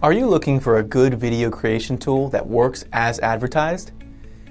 Are you looking for a good video creation tool that works as advertised?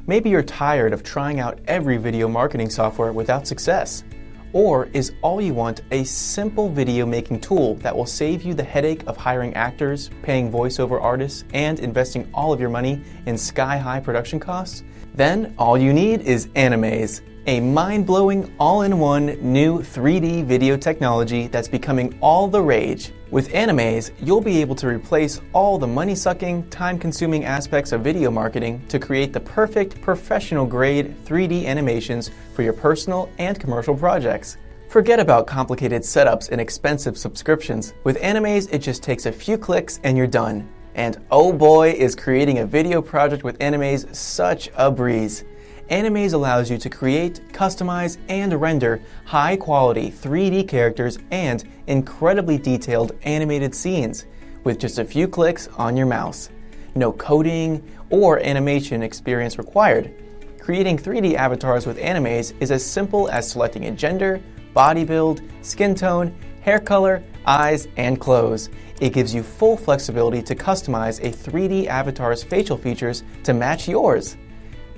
Maybe you're tired of trying out every video marketing software without success. Or is all you want a simple video making tool that will save you the headache of hiring actors, paying voiceover artists, and investing all of your money in sky high production costs? Then all you need is Animaze a mind-blowing, all-in-one new 3D video technology that's becoming all the rage. With Animaze, you'll be able to replace all the money-sucking, time-consuming aspects of video marketing to create the perfect, professional-grade 3D animations for your personal and commercial projects. Forget about complicated setups and expensive subscriptions. With Animaze, it just takes a few clicks and you're done. And oh boy, is creating a video project with Animaze such a breeze. Animaze allows you to create, customize, and render high quality 3D characters and incredibly detailed animated scenes with just a few clicks on your mouse. No coding or animation experience required. Creating 3D avatars with Animaze is as simple as selecting a gender, body build, skin tone, hair color, eyes, and clothes. It gives you full flexibility to customize a 3D avatar's facial features to match yours.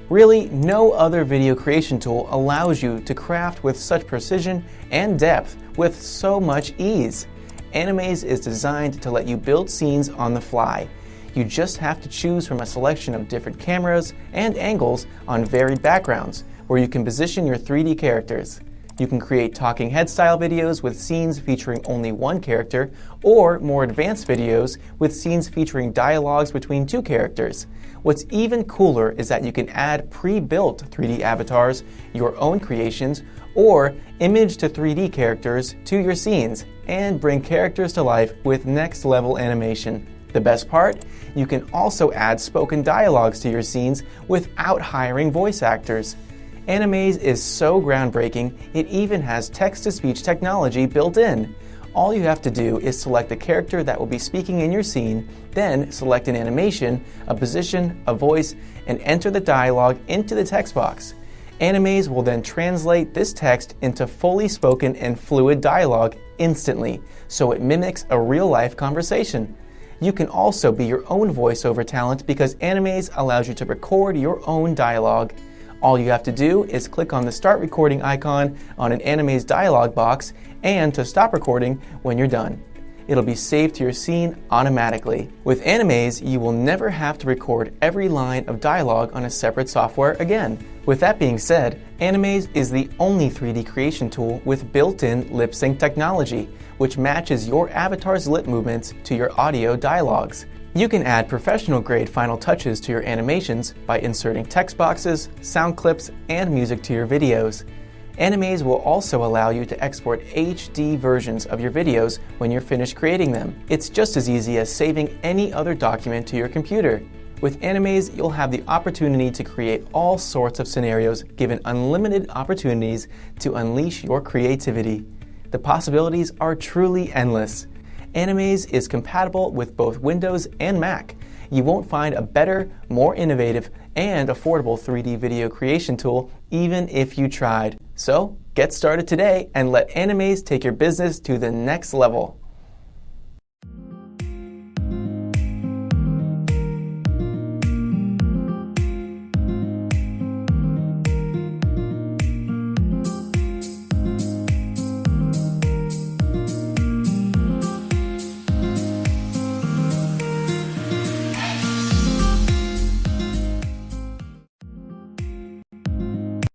Really, no other video creation tool allows you to craft with such precision and depth with so much ease. Animaze is designed to let you build scenes on the fly. You just have to choose from a selection of different cameras and angles on varied backgrounds, where you can position your 3D characters. You can create talking head style videos with scenes featuring only one character, or more advanced videos with scenes featuring dialogues between two characters. What's even cooler is that you can add pre-built 3D avatars, your own creations, or image to 3D characters to your scenes and bring characters to life with next level animation. The best part? You can also add spoken dialogues to your scenes without hiring voice actors. Animaze is so groundbreaking, it even has text to speech technology built in. All you have to do is select a character that will be speaking in your scene, then select an animation, a position, a voice, and enter the dialogue into the text box. Animaze will then translate this text into fully spoken and fluid dialogue instantly, so it mimics a real-life conversation. You can also be your own voiceover talent because Animaze allows you to record your own dialogue all you have to do is click on the Start Recording icon on an Animaze dialog box and to stop recording when you're done. It'll be saved to your scene automatically. With Animaze, you will never have to record every line of dialogue on a separate software again. With that being said, Animaze is the only 3D creation tool with built-in lip sync technology, which matches your avatar's lip movements to your audio dialogues. You can add professional grade final touches to your animations by inserting text boxes, sound clips, and music to your videos. Animaze will also allow you to export HD versions of your videos when you're finished creating them. It's just as easy as saving any other document to your computer. With Animaze, you'll have the opportunity to create all sorts of scenarios given unlimited opportunities to unleash your creativity. The possibilities are truly endless. Animaze is compatible with both Windows and Mac. You won't find a better, more innovative, and affordable 3D video creation tool even if you tried. So, get started today and let Animaze take your business to the next level.